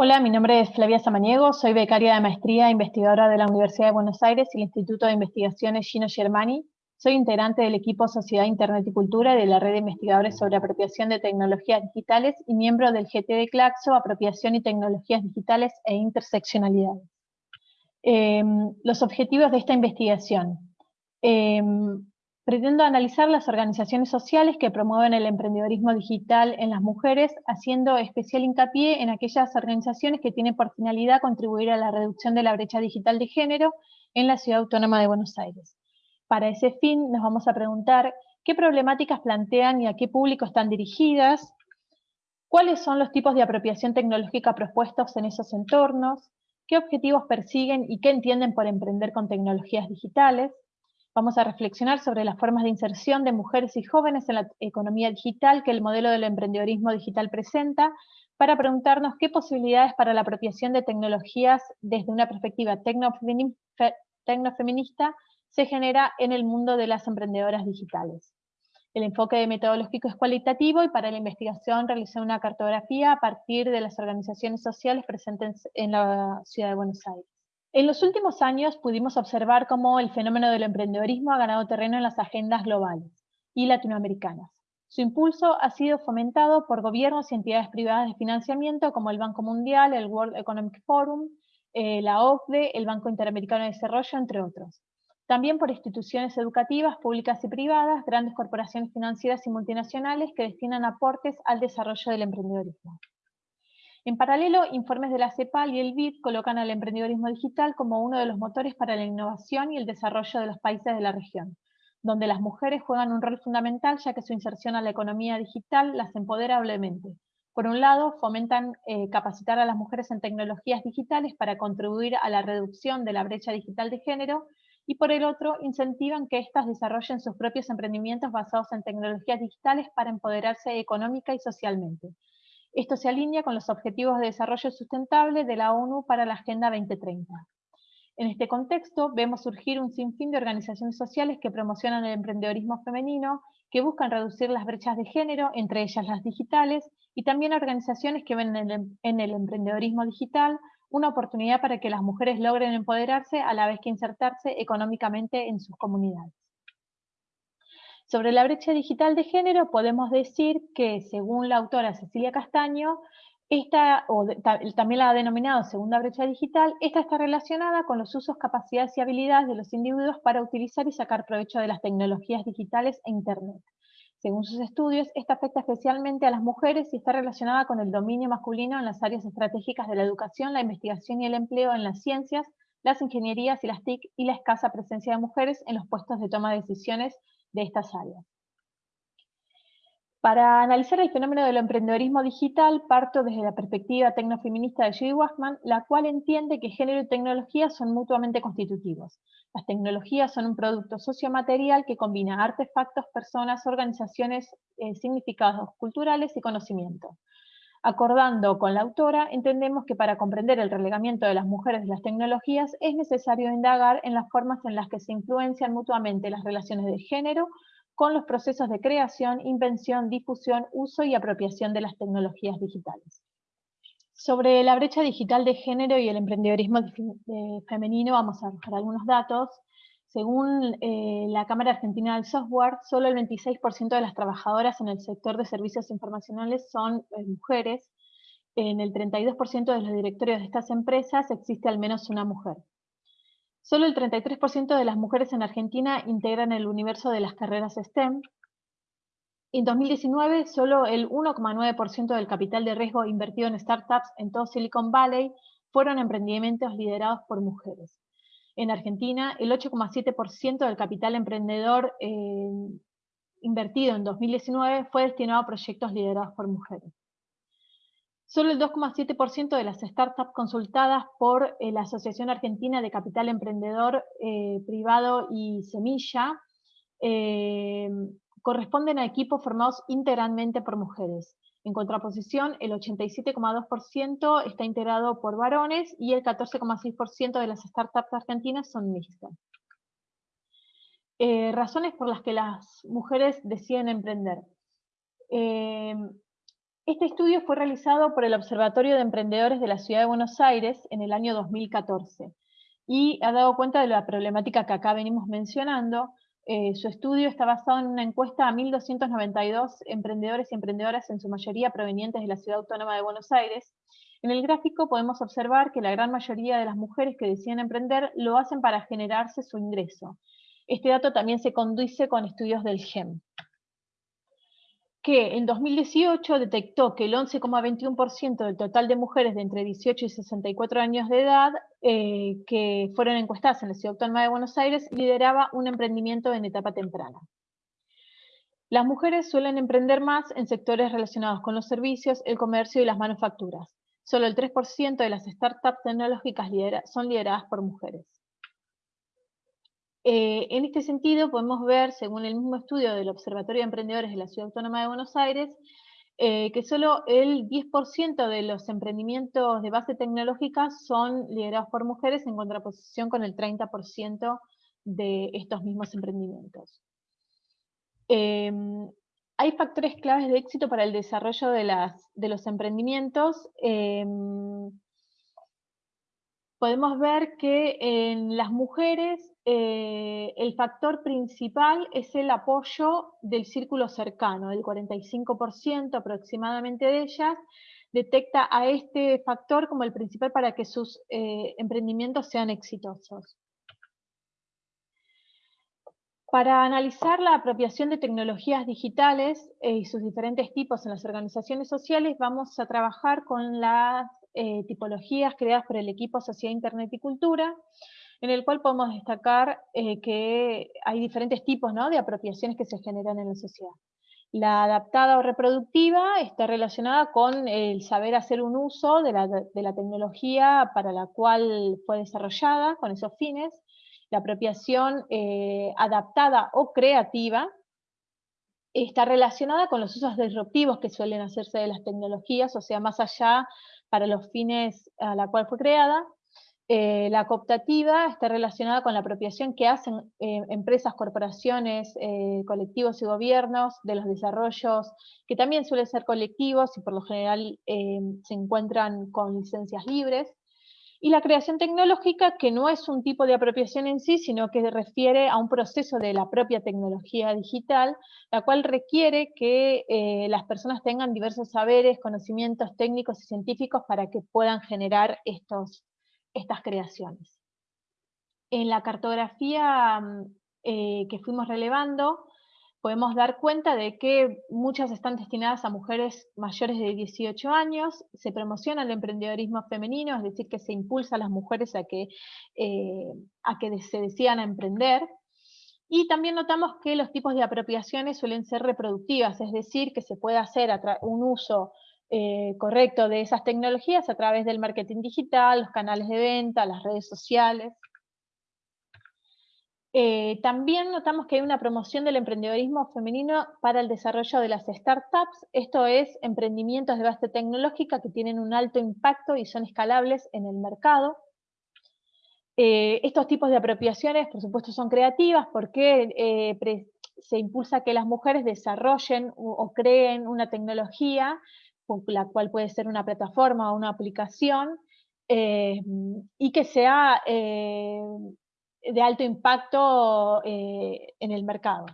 Hola, mi nombre es Flavia Samaniego, soy becaria de maestría e investigadora de la Universidad de Buenos Aires y el Instituto de Investigaciones Gino Germani. Soy integrante del equipo Sociedad, Internet y Cultura de la Red de Investigadores sobre Apropiación de Tecnologías Digitales y miembro del GT de Claxo, Apropiación y Tecnologías Digitales e Interseccionalidades. Em, los objetivos de esta investigación. Em, Pretendo analizar las organizaciones sociales que promueven el emprendedorismo digital en las mujeres, haciendo especial hincapié en aquellas organizaciones que tienen por finalidad contribuir a la reducción de la brecha digital de género en la Ciudad Autónoma de Buenos Aires. Para ese fin nos vamos a preguntar qué problemáticas plantean y a qué público están dirigidas, cuáles son los tipos de apropiación tecnológica propuestos en esos entornos, qué objetivos persiguen y qué entienden por emprender con tecnologías digitales, Vamos a reflexionar sobre las formas de inserción de mujeres y jóvenes en la economía digital que el modelo del emprendedorismo digital presenta, para preguntarnos qué posibilidades para la apropiación de tecnologías desde una perspectiva tecnofeminista se genera en el mundo de las emprendedoras digitales. El enfoque metodológico es cualitativo y para la investigación realicé una cartografía a partir de las organizaciones sociales presentes en la ciudad de Buenos Aires. En los últimos años pudimos observar cómo el fenómeno del emprendedorismo ha ganado terreno en las agendas globales y latinoamericanas. Su impulso ha sido fomentado por gobiernos y entidades privadas de financiamiento como el Banco Mundial, el World Economic Forum, eh, la OCDE, el Banco Interamericano de Desarrollo, entre otros. También por instituciones educativas públicas y privadas, grandes corporaciones financieras y multinacionales que destinan aportes al desarrollo del emprendedorismo. En paralelo, informes de la CEPAL y el BID colocan al emprendedorismo digital como uno de los motores para la innovación y el desarrollo de los países de la región, donde las mujeres juegan un rol fundamental ya que su inserción a la economía digital las empodera doblemente. Por un lado, fomentan eh, capacitar a las mujeres en tecnologías digitales para contribuir a la reducción de la brecha digital de género, y por el otro, incentivan que éstas desarrollen sus propios emprendimientos basados en tecnologías digitales para empoderarse económica y socialmente, esto se alinea con los Objetivos de Desarrollo Sustentable de la ONU para la Agenda 2030. En este contexto, vemos surgir un sinfín de organizaciones sociales que promocionan el emprendedorismo femenino, que buscan reducir las brechas de género, entre ellas las digitales, y también organizaciones que ven en el, en el emprendedorismo digital una oportunidad para que las mujeres logren empoderarse a la vez que insertarse económicamente en sus comunidades. Sobre la brecha digital de género podemos decir que, según la autora Cecilia Castaño, esta, o también la ha denominado segunda brecha digital, esta está relacionada con los usos, capacidades y habilidades de los individuos para utilizar y sacar provecho de las tecnologías digitales e Internet. Según sus estudios, esta afecta especialmente a las mujeres y está relacionada con el dominio masculino en las áreas estratégicas de la educación, la investigación y el empleo en las ciencias, las ingenierías y las TIC y la escasa presencia de mujeres en los puestos de toma de decisiones de estas áreas. Para analizar el fenómeno del emprendedorismo digital, parto desde la perspectiva tecnofeminista de Judy Wachman, la cual entiende que género y tecnología son mutuamente constitutivos. Las tecnologías son un producto sociomaterial que combina artefactos, personas, organizaciones, eh, significados culturales y conocimiento. Acordando con la autora, entendemos que para comprender el relegamiento de las mujeres de las tecnologías es necesario indagar en las formas en las que se influencian mutuamente las relaciones de género con los procesos de creación, invención, difusión, uso y apropiación de las tecnologías digitales. Sobre la brecha digital de género y el emprendedorismo femenino vamos a arrojar algunos datos. Según eh, la Cámara Argentina del Software, solo el 26% de las trabajadoras en el sector de servicios informacionales son eh, mujeres. En el 32% de los directorios de estas empresas existe al menos una mujer. Solo el 33% de las mujeres en Argentina integran el universo de las carreras STEM. En 2019, solo el 1,9% del capital de riesgo invertido en startups en todo Silicon Valley fueron emprendimientos liderados por mujeres en Argentina, el 8,7% del capital emprendedor eh, invertido en 2019 fue destinado a proyectos liderados por mujeres. Solo el 2,7% de las startups consultadas por eh, la Asociación Argentina de Capital Emprendedor eh, Privado y Semilla corresponden a equipos formados integralmente por mujeres. En contraposición, el 87,2% está integrado por varones y el 14,6% de las startups argentinas son mixtas. Eh, razones por las que las mujeres deciden emprender. Eh, Este estudio fue realizado por el Observatorio de Emprendedores de la Ciudad de Buenos Aires en el año 2014 y ha dado cuenta de la problemática que acá venimos mencionando. Eh, su estudio está basado en una encuesta a 1.292 emprendedores y emprendedoras, en su mayoría provenientes de la Ciudad Autónoma de Buenos Aires. En el gráfico podemos observar que la gran mayoría de las mujeres que deciden emprender lo hacen para generarse su ingreso. Este dato también se conduce con estudios del GEM que en 2018 detectó que el 11,21% del total de mujeres de entre 18 y 64 años de edad eh, que fueron encuestadas en la Ciudad Autónoma de Buenos Aires lideraba un emprendimiento en etapa temprana. Las mujeres suelen emprender más en sectores relacionados con los servicios, el comercio y las manufacturas. Solo el 3% de las startups tecnológicas son lideradas por mujeres. Eh, en este sentido, podemos ver, según el mismo estudio del Observatorio de Emprendedores de la Ciudad Autónoma de Buenos Aires, eh, que solo el 10% de los emprendimientos de base tecnológica son liderados por mujeres en contraposición con el 30% de estos mismos emprendimientos. Em, hay factores claves de éxito para el desarrollo de, los emprendimientos. Em, podemos ver que en las mujeres eh, el factor principal es el apoyo del círculo cercano, el 45% aproximadamente de ellas detecta a este factor como el principal para que sus eh, emprendimientos sean exitosos. Para analizar la apropiación de tecnologías digitales eh, y sus diferentes tipos en las organizaciones sociales, vamos a trabajar con las tipologías creadas por el equipo Sociedad, Internet y Cultura, en el cual podemos destacar eh, que hay diferentes tipos de apropiaciones que se generan en la sociedad. La adaptada o reproductiva está relacionada con el saber hacer un uso de la, tecnología para la cual fue desarrollada, con esos fines. La apropiación eh, adaptada o creativa está relacionada con los usos disruptivos que suelen hacerse de las tecnologías, o sea, más allá para los fines a la cual fue creada, eh, la cooptativa está relacionada con la apropiación que hacen eh, empresas, corporaciones, eh, colectivos y gobiernos de los desarrollos, que también suelen ser colectivos y por lo general se encuentran con licencias libres. Y la creación tecnológica, que no es un tipo de apropiación en sí, sino que refiere a un proceso de la propia tecnología digital, la cual requiere que las personas tengan diversos saberes, conocimientos técnicos y científicos para que puedan generar estos estas creaciones. En la cartografía mm, eh, que fuimos relevando, podemos dar cuenta de que muchas están destinadas a mujeres mayores de 18 años, se promociona el emprendedorismo femenino, es decir, que se impulsa a las mujeres a que, eh, a que se decidan a emprender, y también notamos que los tipos de apropiaciones suelen ser reproductivas, es decir, que se puede hacer un uso eh, correcto de esas tecnologías a través del marketing digital, los canales de venta, las redes sociales. Eh, también notamos que hay una promoción del emprendedorismo femenino para el desarrollo de las startups, esto es, emprendimientos de base tecnológica que tienen un alto impacto y son escalables en el mercado. Eh, estos tipos de apropiaciones, por supuesto, son creativas porque se impulsa que las mujeres desarrollen o creen una tecnología la cual puede ser una plataforma o una aplicación, eh, y que sea eh, de alto impacto eh, en el mercado.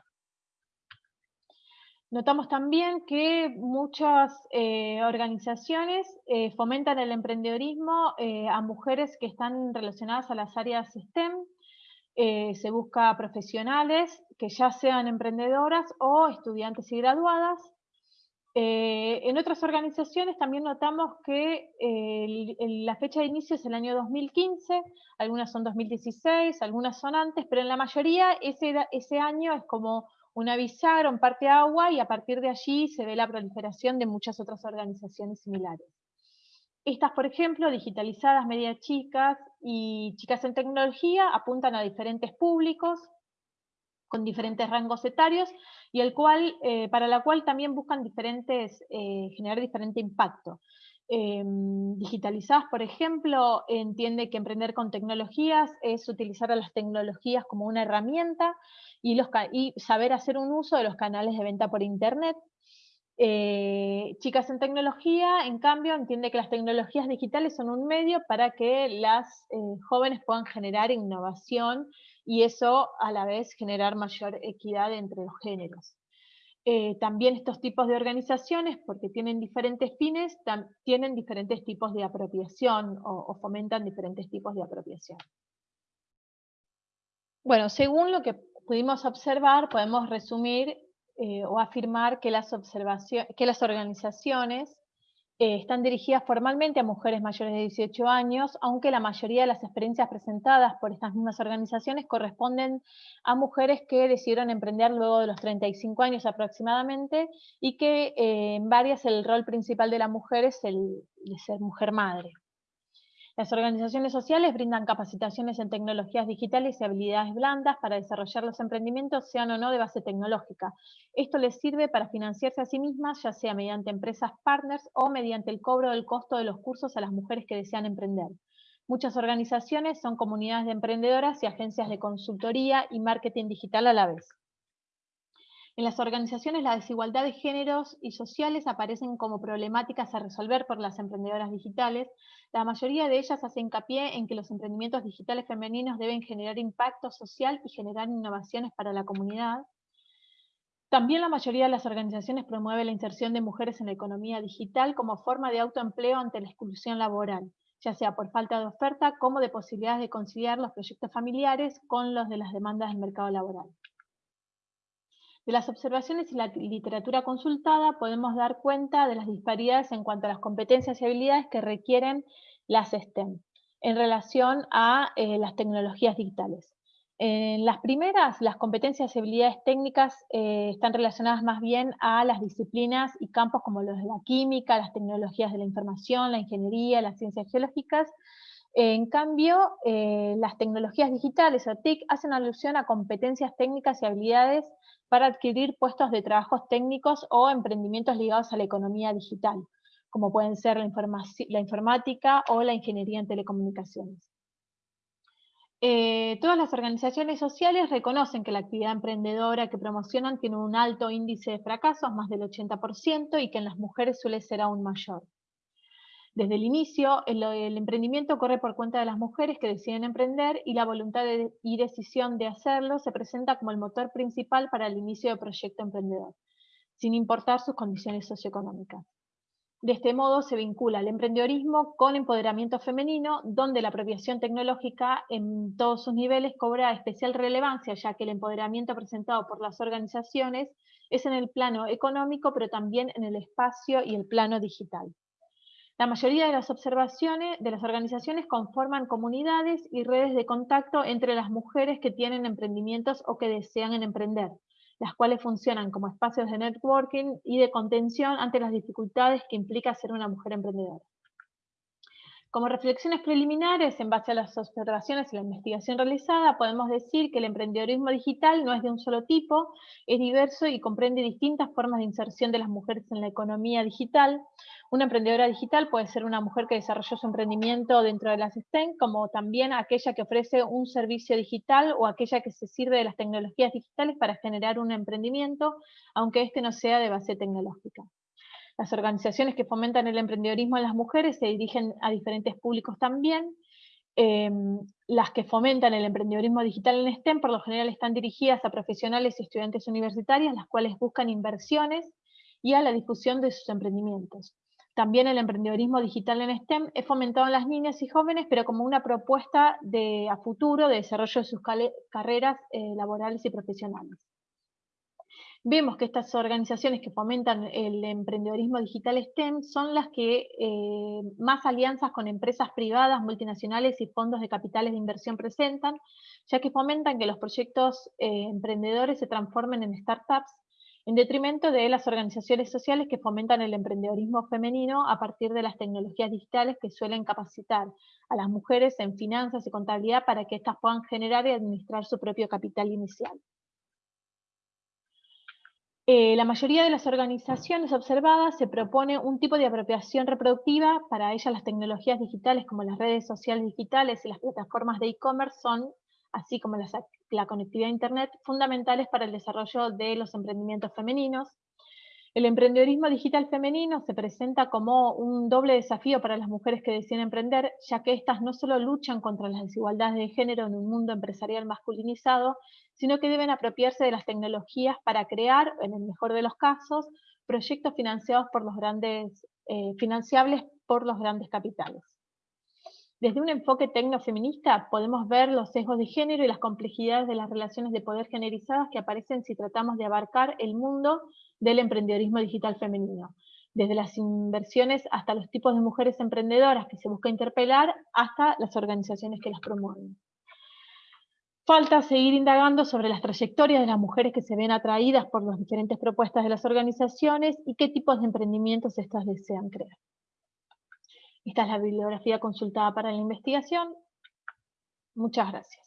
Notamos también que muchas organizaciones fomentan el emprendedorismo a mujeres que están relacionadas a las áreas STEM, se busca profesionales que ya sean emprendedoras o estudiantes y graduadas, eh, en otras organizaciones también notamos que la fecha de inicio es el año 2015, algunas son 2016, algunas son antes, pero en la mayoría ese, ese año es como una bisagra, un parte agua, y a partir de allí se ve la proliferación de muchas otras organizaciones similares. Estas, por ejemplo, digitalizadas, media chicas y chicas en tecnología, apuntan a diferentes públicos, con diferentes rangos etarios, y el cual, eh, para la cual también buscan diferentes, eh, generar diferente impacto. Em, digitalizadas, por ejemplo, entiende que emprender con tecnologías es utilizar las tecnologías como una herramienta y, los, y saber hacer un uso de los canales de venta por Internet. Eh, chicas en tecnología, en cambio, entiende que las tecnologías digitales son un medio para que las eh, jóvenes puedan generar innovación y eso a la vez generar mayor equidad entre los géneros. Eh, también estos tipos de organizaciones, porque tienen diferentes fines, tienen diferentes tipos de apropiación o, fomentan diferentes tipos de apropiación. Bueno, según lo que pudimos observar, podemos resumir eh, o afirmar que las, que las organizaciones eh, están dirigidas formalmente a mujeres mayores de 18 años, aunque la mayoría de las experiencias presentadas por estas mismas organizaciones corresponden a mujeres que decidieron emprender luego de los 35 años aproximadamente y que eh, en varias el rol principal de la mujer es el de ser mujer madre. Las organizaciones sociales brindan capacitaciones en tecnologías digitales y habilidades blandas para desarrollar los emprendimientos, sean o no de base tecnológica. Esto les sirve para financiarse a sí mismas, ya sea mediante empresas partners o mediante el cobro del costo de los cursos a las mujeres que desean emprender. Muchas organizaciones son comunidades de emprendedoras y agencias de consultoría y marketing digital a la vez. En las organizaciones la desigualdad de géneros y sociales aparecen como problemáticas a resolver por las emprendedoras digitales. La mayoría de ellas hace hincapié en que los emprendimientos digitales femeninos deben generar impacto social y generar innovaciones para la comunidad. También la mayoría de las organizaciones promueve la inserción de mujeres en la economía digital como forma de autoempleo ante la exclusión laboral, ya sea por falta de oferta como de posibilidades de conciliar los proyectos familiares con los de las demandas del mercado laboral. De las observaciones y la literatura consultada podemos dar cuenta de las disparidades en cuanto a las competencias y habilidades que requieren las STEM en relación a eh, las tecnologías digitales. En las primeras, las competencias y habilidades técnicas eh, están relacionadas más bien a las disciplinas y campos como los de la química, las tecnologías de la información, la ingeniería, las ciencias geológicas. En cambio, eh, las tecnologías digitales o TIC hacen alusión a competencias técnicas y habilidades para adquirir puestos de trabajos técnicos o emprendimientos ligados a la economía digital, como pueden ser la, informática o la ingeniería en telecomunicaciones. Eh, todas las organizaciones sociales reconocen que la actividad emprendedora que promocionan tiene un alto índice de fracasos, más del 80%, y que en las mujeres suele ser aún mayor. Desde el inicio, el, emprendimiento corre por cuenta de las mujeres que deciden emprender y la voluntad y decisión de hacerlo se presenta como el motor principal para el inicio del proyecto emprendedor, sin importar sus condiciones socioeconómicas. De este modo se vincula el emprendedorismo con empoderamiento femenino, donde la apropiación tecnológica en todos sus niveles cobra especial relevancia, ya que el empoderamiento presentado por las organizaciones es en el plano económico, pero también en el espacio y el plano digital. La mayoría de las observaciones de las organizaciones conforman comunidades y redes de contacto entre las mujeres que tienen emprendimientos o que desean emprender, las cuales funcionan como espacios de networking y de contención ante las dificultades que implica ser una mujer emprendedora. Como reflexiones preliminares, en base a las observaciones y la investigación realizada, podemos decir que el emprendedorismo digital no es de un solo tipo, es diverso y comprende distintas formas de inserción de las mujeres en la economía digital, una emprendedora digital puede ser una mujer que desarrolló su emprendimiento dentro de las STEM, como también aquella que ofrece un servicio digital o aquella que se sirve de las tecnologías digitales para generar un emprendimiento, aunque este no sea de base tecnológica. Las organizaciones que fomentan el emprendedorismo en las mujeres se dirigen a diferentes públicos también. Em, las que fomentan el emprendedorismo digital en STEM por lo general están dirigidas a profesionales y estudiantes universitarios, las cuales buscan inversiones y a la difusión de sus emprendimientos. También el emprendedorismo digital en STEM es fomentado en las niñas y jóvenes, pero como una propuesta de, a futuro de desarrollo de sus carreras eh, laborales y profesionales. Vemos que estas organizaciones que fomentan el emprendedorismo digital STEM son las que eh, más alianzas con empresas privadas, multinacionales y fondos de capitales de inversión presentan, ya que fomentan que los proyectos eh, emprendedores se transformen en startups en detrimento de las organizaciones sociales que fomentan el emprendedorismo femenino a partir de las tecnologías digitales que suelen capacitar a las mujeres en finanzas y contabilidad para que éstas puedan generar y administrar su propio capital inicial. Eh, la mayoría de las organizaciones observadas se propone un tipo de apropiación reproductiva, para ellas las tecnologías digitales como las redes sociales digitales y las plataformas de e-commerce son así como la conectividad a Internet, fundamentales para el desarrollo de los emprendimientos femeninos. El emprendedorismo digital femenino se presenta como un doble desafío para las mujeres que deciden emprender, ya que éstas no solo luchan contra las desigualdades de género en un mundo empresarial masculinizado, sino que deben apropiarse de las tecnologías para crear, en el mejor de los casos, proyectos financiados por los grandes, eh, financiables por los grandes capitales. Desde un enfoque tecnofeminista podemos ver los sesgos de género y las complejidades de las relaciones de poder generizadas que aparecen si tratamos de abarcar el mundo del emprendedorismo digital femenino, desde las inversiones hasta los tipos de mujeres emprendedoras que se busca interpelar, hasta las organizaciones que las promueven. Falta seguir indagando sobre las trayectorias de las mujeres que se ven atraídas por las diferentes propuestas de las organizaciones y qué tipos de emprendimientos estas desean crear. Esta es la bibliografía consultada para la investigación. Muchas gracias.